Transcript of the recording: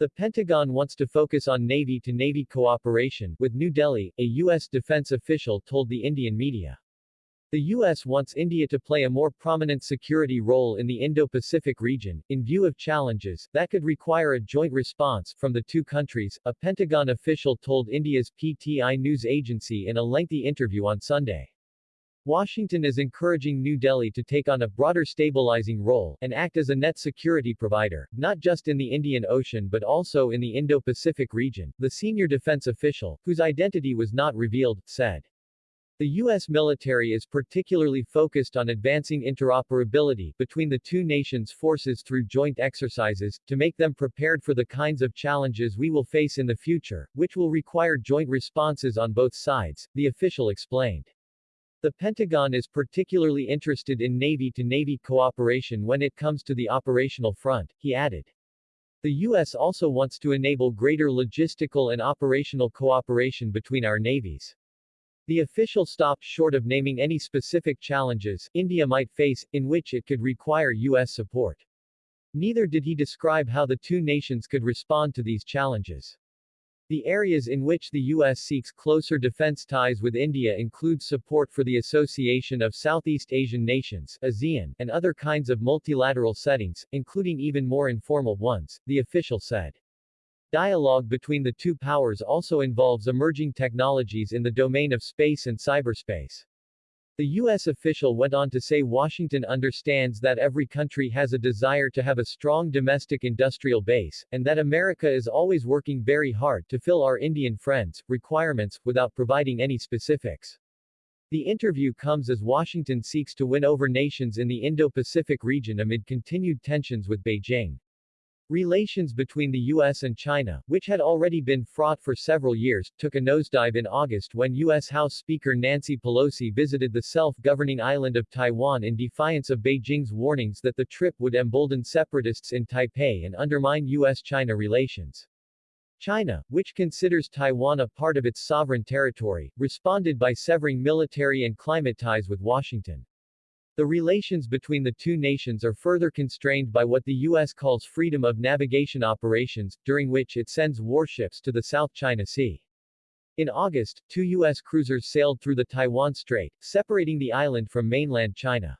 The Pentagon wants to focus on Navy-to-Navy cooperation with New Delhi, a U.S. defense official told the Indian media. The U.S. wants India to play a more prominent security role in the Indo-Pacific region, in view of challenges that could require a joint response from the two countries, a Pentagon official told India's PTI news agency in a lengthy interview on Sunday. Washington is encouraging New Delhi to take on a broader stabilizing role and act as a net security provider, not just in the Indian Ocean but also in the Indo-Pacific region, the senior defense official, whose identity was not revealed, said. The U.S. military is particularly focused on advancing interoperability between the two nations' forces through joint exercises, to make them prepared for the kinds of challenges we will face in the future, which will require joint responses on both sides, the official explained. The Pentagon is particularly interested in Navy-to-Navy cooperation when it comes to the operational front, he added. The U.S. also wants to enable greater logistical and operational cooperation between our navies. The official stopped short of naming any specific challenges India might face, in which it could require U.S. support. Neither did he describe how the two nations could respond to these challenges. The areas in which the U.S. seeks closer defense ties with India include support for the Association of Southeast Asian Nations ASEAN, and other kinds of multilateral settings, including even more informal ones, the official said. Dialogue between the two powers also involves emerging technologies in the domain of space and cyberspace. The U.S. official went on to say Washington understands that every country has a desire to have a strong domestic industrial base, and that America is always working very hard to fill our Indian friends' requirements, without providing any specifics. The interview comes as Washington seeks to win over nations in the Indo-Pacific region amid continued tensions with Beijing. Relations between the U.S. and China, which had already been fraught for several years, took a nosedive in August when U.S. House Speaker Nancy Pelosi visited the self-governing island of Taiwan in defiance of Beijing's warnings that the trip would embolden separatists in Taipei and undermine U.S.-China relations. China, which considers Taiwan a part of its sovereign territory, responded by severing military and climate ties with Washington. The relations between the two nations are further constrained by what the U.S. calls freedom of navigation operations, during which it sends warships to the South China Sea. In August, two U.S. cruisers sailed through the Taiwan Strait, separating the island from mainland China.